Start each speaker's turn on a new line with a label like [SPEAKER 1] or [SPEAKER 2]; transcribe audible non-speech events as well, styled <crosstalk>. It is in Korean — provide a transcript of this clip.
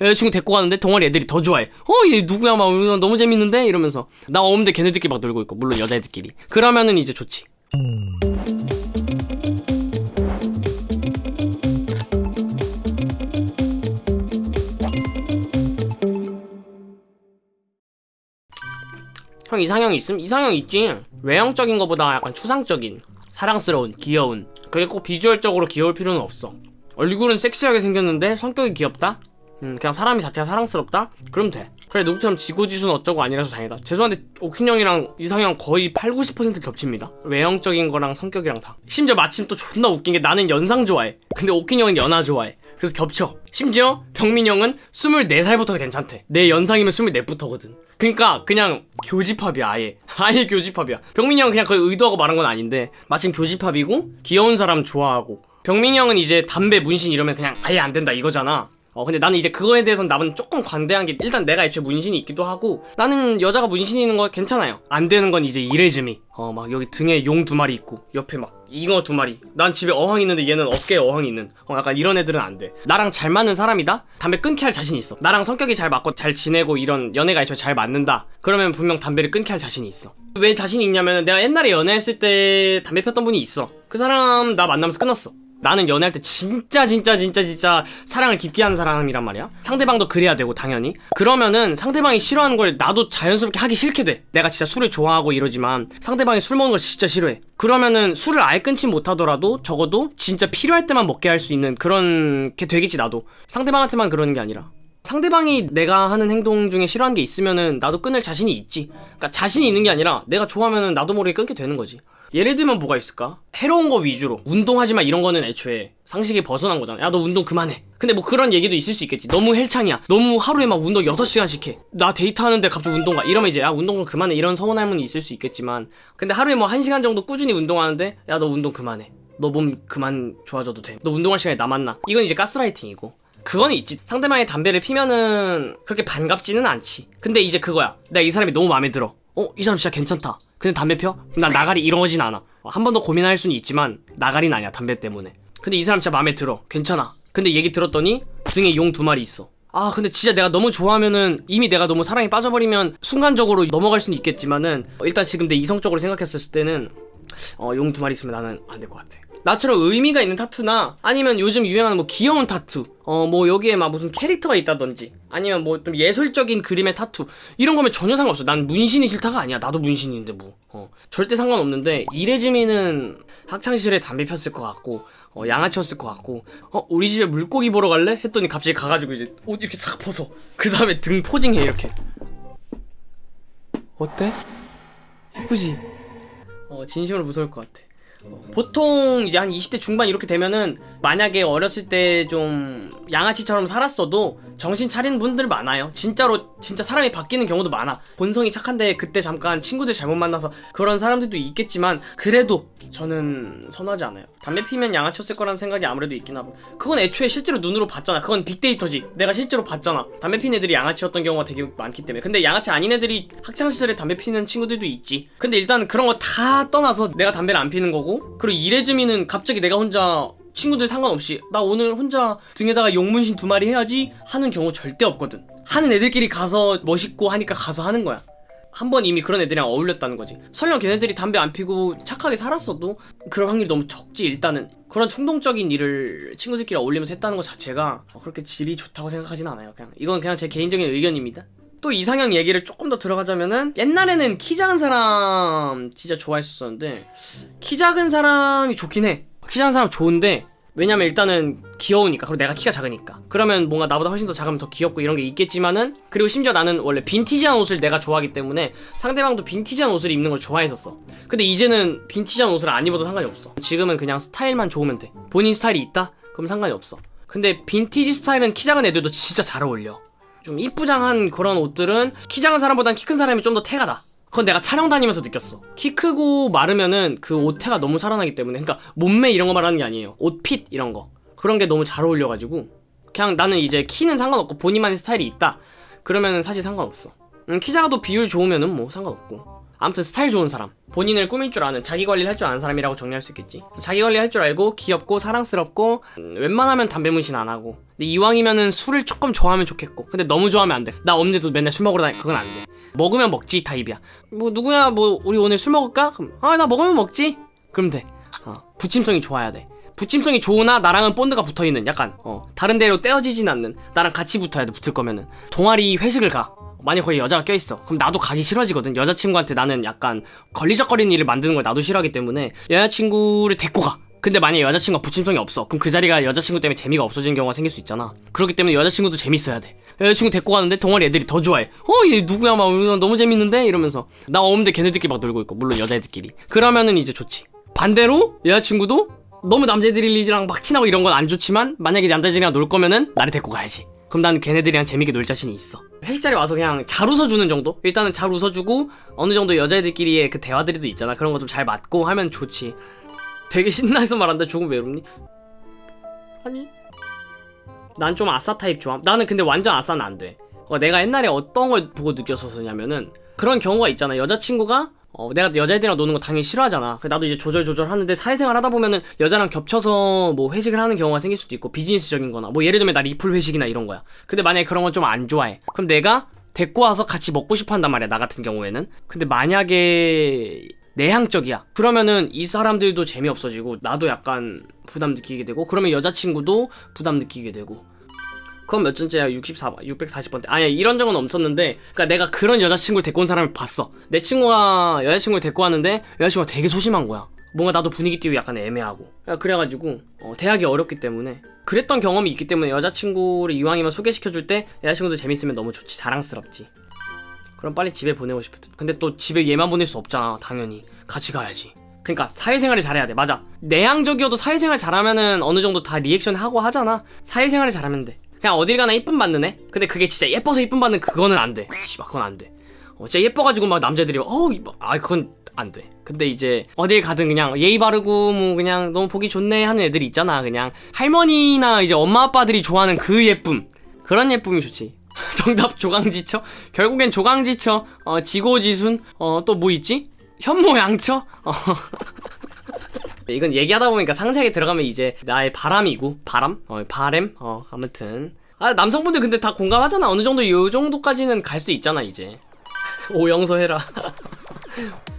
[SPEAKER 1] 여자친구 데리고 가는데 동아리 애들이 더 좋아해. 어 얘 누구야? 막 너무 재밌는데? 이러면서. 나 없는데 걔네들끼리 막 놀고 있고 물론 여자애들끼리. 그러면은 이제 좋지. 형 이상형 있음? 이상형 있지. 외형적인 거보다 약간 추상적인 사랑스러운 귀여운. 그게 꼭 비주얼적으로 귀여울 필요는 없어. 얼굴은 섹시하게 생겼는데 성격이 귀엽다? 음 그냥 사람이 자체가 사랑스럽다? 그럼 돼. 그래 누구처럼 지고지순 어쩌고 아니라서 다행이다. 죄송한데 오킨 형이랑 이상형 거의 8, 90% 겹칩니다. 외형적인 거랑 성격이랑 다. 심지어 마침 또 존나 웃긴 게 나는 연상 좋아해. 근데 오킨 형은 연하 좋아해. 그래서 겹쳐. 심지어 병민 형은 24살부터 괜찮대. 내 연상이면 24부터거든. 그니까 그냥 교집합이야 아예. <laughs> 아예 교집합이야. 병민이 형은 그냥 거의 의도하고 말한 건 아닌데 마침 교집합이고 귀여운 사람 좋아하고. 병민이 형은 이제 담배 문신 이러면 그냥 아예 안 된다 이거잖아 어 근데 나는 이제 그거에 대해서는 나는 조금 관대한 게 일단 내가 애초에 문신이 있기도 하고 나는 여자가 문신이 있는 거 괜찮아요. 안 되는 건 이제 이레즈미. 어 막 여기 등에 용 두 마리 있고 옆에 막 잉어 두 마리. 난 집에 어항 있는데 얘는 어깨에 어항 있는. 어 약간 이런 애들은 안돼. 나랑 잘 맞는 사람이다? 담배 끊게 할 자신 있어. 나랑 성격이 잘 맞고 잘 지내고 이런 연애가 애초에 잘 맞는다. 그러면 분명 담배를 끊게 할 자신이 있어. 왜 자신이 있냐면 내가 옛날에 연애했을 때 담배 폈던 분이 있어. 그 사람 나 만나면서 끊었어 나는 연애할 때 진짜 진짜 진짜 진짜 사랑을 깊게 하는 사람이란 말이야. 상대방도 그래야 되고 당연히. 그러면은 상대방이 싫어하는 걸 나도 자연스럽게 하기 싫게 돼. 내가 진짜 술을 좋아하고 이러지만 상대방이 술 먹는 걸 진짜 싫어해. 그러면은 술을 아예 끊지 못하더라도 적어도 진짜 필요할 때만 먹게 할 수 있는 그런 게 되겠지 나도. 상대방한테만 그러는 게 아니라. 상대방이 내가 하는 행동 중에 싫어하는 게 있으면은 나도 끊을 자신이 있지. 그러니까 자신이 있는 게 아니라 내가 좋아하면은 나도 모르게 끊게 되는 거지 예를 들면 뭐가 있을까? 해로운 거 위주로. 운동하지 마 이런 거는 애초에 상식이 벗어난 거잖아. 야 너 운동 그만해. 근데 뭐 그런 얘기도 있을 수 있겠지. 너무 헬창이야. 너무 하루에 막 운동 6시간씩 해 나 데이트하는데 갑자기 운동 가. 이러면 이제 야 운동 좀 그만해. 이런 서운할 분이 있을 수 있겠지만. 근데 하루에 뭐 1시간 정도 꾸준히 운동하는데 야 너 운동 그만해. 너 몸 그만 좋아져도 돼너 운동할 시간이 남았나? 이건 이제 가스라이팅이고. 그건 있지. 상대방이 담배를 피면은 그렇게 반갑지는 않지. 근데 이제 그거야. 내가 이 사람이 너무 마음에 들어. 어 이 사람 진짜 괜찮다 근데 담배 펴? 난 나가리 이러진 않아. 한 번 더 고민할 수는 있지만 나가리는 아니야 담배 때문에. 근데 이 사람 진짜 마음에 들어. 괜찮아. 근데 얘기 들었더니 등에 용 두 마리 있어. 아 근데 진짜 내가 너무 좋아하면은 이미 내가 너무 사랑에 빠져버리면 순간적으로 넘어갈 수는 있겠지만은 일단 지금 내 이성적으로 생각했을 때는 어 용 두 마리 있으면 나는 안 될 것 같아 나처럼 의미가 있는 타투나 아니면 요즘 유행하는 뭐 귀여운 타투 어 뭐 여기에 막 무슨 캐릭터가 있다든지 아니면 뭐 좀 예술적인 그림의 타투 이런 거면 전혀 상관없어 난 문신이 싫다가 아니야 나도 문신인데 뭐 어, 절대 상관없는데 이래지미는 학창시절에 담배 폈을 것 같고 어, 양아치였을 것 같고 어 우리 집에 물고기 보러 갈래? 했더니 갑자기 가가지고 이제 옷 이렇게 싹 벗어 그 다음에 등 포징해 이렇게 어때? 예쁘지? 어 진심으로 무서울 것 같아 보통 이제 한 20대 중반 이렇게 되면은 만약에 어렸을 때 좀 양아치처럼 살았어도 정신 차리는 분들 많아요. 진짜로 진짜 사람이 바뀌는 경우도 많아. 본성이 착한데 그때 잠깐 친구들 잘못 만나서 그런 사람들도 있겠지만 그래도 저는 선호하지 않아요. 담배 피면 양아치였을 거라는 생각이 아무래도 있긴 하고. 그건 애초에 실제로 눈으로 봤잖아. 그건 빅데이터지. 내가 실제로 봤잖아. 담배 피는 애들이 양아치였던 경우가 되게 많기 때문에. 근데 양아치 아닌 애들이 학창시절에 담배 피는 친구들도 있지. 근데 일단 그런 거 다 떠나서 내가 담배를 안 피는 거고 그리고 이래즈미는 갑자기 내가 혼자 친구들 상관없이 나 오늘 혼자 등에다가 용문신 두 마리 해야지 하는 경우 절대 없거든. 하는 애들끼리 가서 멋있고 하니까 가서 하는 거야 한 번 이미 그런 애들이랑 어울렸다는 거지. 설령 걔네들이 담배 안 피고 착하게 살았어도 그럴 확률이 너무 적지 일단은. 그런 충동적인 일을 친구들끼리 어울리면서 했다는 것 자체가 그렇게 질이 좋다고 생각하진 않아요 그냥. 이건 그냥 제 개인적인 의견입니다. 또 이상형 얘기를 조금 더 들어가자면은 옛날에는 키 작은 사람 진짜 좋아했었는데 키 작은 사람이 좋긴 해. 키 작은 사람 좋은데 왜냐면 일단은 귀여우니까. 그리고 내가 키가 작으니까. 그러면 뭔가 나보다 훨씬 더 작으면 더 귀엽고 이런 게 있겠지만은 그리고 심지어 나는 원래 빈티지한 옷을 내가 좋아하기 때문에 상대방도 빈티지한 옷을 입는 걸 좋아했었어. 근데 이제는 빈티지한 옷을 안 입어도 상관이 없어. 지금은 그냥 스타일만 좋으면 돼. 본인 스타일이 있다? 그럼 상관이 없어. 근데 빈티지 스타일은 키 작은 애들도 진짜 잘 어울려. 좀 이쁘장한 그런 옷들은 키 작은 사람보단 키 큰 사람이 좀 더 태가다 그건 내가 촬영 다니면서 느꼈어. 키 크고 마르면은 그 옷 태가 너무 살아나기 때문에. 그러니까 몸매 이런 거 말하는 게 아니에요. 옷핏 이런 거. 그런 게 너무 잘 어울려가지고. 그냥 나는 이제 키는 상관없고 본인만의 스타일이 있다. 그러면은 사실 상관없어. 음, 키 작아도 비율 좋으면은 뭐 상관없고. 아무튼 스타일 좋은 사람. 본인을 꾸밀 줄 아는 자기 관리를 할 줄 아는 사람이라고 정리할 수 있겠지. 자기 관리 할 줄 알고 귀엽고 사랑스럽고 음, 웬만하면 담배 문신 안 하고. 근데 이왕이면은 술을 조금 좋아하면 좋겠고. 근데 너무 좋아하면 안돼나 엄니도 맨날 술 먹으러 다니 그건 안돼 먹으면 먹지 타입이야. 뭐 누구야 뭐 우리 오늘 술 먹을까? 그럼 아 나 먹으면 먹지. 그럼 돼. 어, 부침성이 좋아야 돼. 부침성이 좋으나 나랑은 본드가 붙어있는 약간 어, 다른 데로 떼어지진 않는 나랑 같이 붙어야 돼 붙을 거면은. 동아리 회식을 가. 만약 거기 여자가 껴있어. 그럼 나도 가기 싫어지거든. 여자친구한테 나는 약간 걸리적거리는 일을 만드는 걸 나도 싫어하기 때문에 여자친구를 데리고 가. 근데 만약에 여자친구가 부침성이 없어. 그럼 그 자리가 여자친구 때문에 재미가 없어지는 경우가 생길 수 있잖아. 그렇기 때문에 여자친구도 재밌어야 돼 여자친구 데리고 가는데 동아리 애들이 더 좋아해. 어 얘 누구야? 막 너무 재밌는데? 이러면서. 나 없는데 걔네들끼리 막 놀고 있고 물론 여자애들끼리. 그러면은 이제 좋지. 반대로 여자친구도 너무 남자애들이랑 막 친하고 이런 건 안 좋지만 만약에 남자애들이랑 놀 거면은 나를 데리고 가야지. 그럼 난 걔네들이랑 재밌게 놀 자신이 있어. 회식 자리 와서 그냥 잘 웃어주는 정도? 일단은 잘 웃어주고 어느 정도 여자애들끼리의 그 대화들이 또 있잖아. 그런 거 좀 잘 맞고 하면 좋지. 되게 신나서 말한다. 조금 외롭니? 아니 난 좀 아싸 타입 좋아 나는 근데 완전 아싸는 안돼 어, 내가 옛날에 어떤 걸 보고 느꼈었냐면은 그런 경우가 있잖아 여자친구가 어, 내가 여자애들이랑 노는 거 당연히 싫어하잖아. 나도 이제 조절조절 하는데 사회생활 하다 보면은 여자랑 겹쳐서 뭐 회식을 하는 경우가 생길 수도 있고 비즈니스적인 거나 뭐 예를 들면 나 리플 회식이나 이런 거야. 근데 만약에 그런 건 좀 안 좋아해. 그럼 내가 데리고 와서 같이 먹고 싶어 한단 말이야. 나 같은 경우에는. 근데 만약에 내향적이야. 그러면은 이 사람들도 재미없어지고 나도 약간 부담 느끼게 되고 그러면 여자친구도 부담 느끼게 되고 그건 몇 전째야? 64번, 640번째. 아니야, 이런 적은 없었는데, 그니까 내가 그런 여자친구를 데리고 온 사람을 봤어. 내 친구가 여자친구를 데리고 왔는데, 여자친구가 되게 소심한 거야. 뭔가 나도 분위기 띄우기 약간 애매하고. 그래가지고, 어, 대하기 어렵기 때문에. 그랬던 경험이 있기 때문에 여자친구를 이왕이면 소개시켜줄 때, 여자친구도 재밌으면 너무 좋지. 자랑스럽지. 그럼 빨리 집에 보내고 싶을 듯. 근데 또 집에 얘만 보낼 수 없잖아, 당연히. 같이 가야지. 그러니까 사회생활을 잘해야 돼. 맞아. 내향적이어도 사회생활 잘하면은 어느 정도 다 리액션 하고 하잖아. 사회생활을 잘하면 돼. 그냥 어딜 가나 이쁨 받는 애? 근데 그게 진짜 예뻐서 이쁨 받는 그거는 안 돼. 씨발 그건 안 돼. 어, 진짜 예뻐가지고 막 남자들이 어우 이뻐. 아 그건 안 돼. 근데 이제 어딜 가든 그냥 예의 바르고 뭐 그냥 너무 보기 좋네 하는 애들이 있잖아. 그냥 할머니나 이제 엄마 아빠들이 좋아하는 그 예쁨. 그런 예쁨이 좋지. <laughs> 정답 조강지처? 결국엔 조강지처. 어 지고지순. 어 또 뭐 있지? 현모양처? 어. <laughs> 이건 얘기하다 보니까 상세하게 들어가면 이제 나의 바람이고 바람? 어 바램? 어 아무튼 아 남성분들 근데 다 공감하잖아 어느 정도 요 정도까지는 갈 수 있잖아 이제 <laughs> 오영서 해라 <laughs>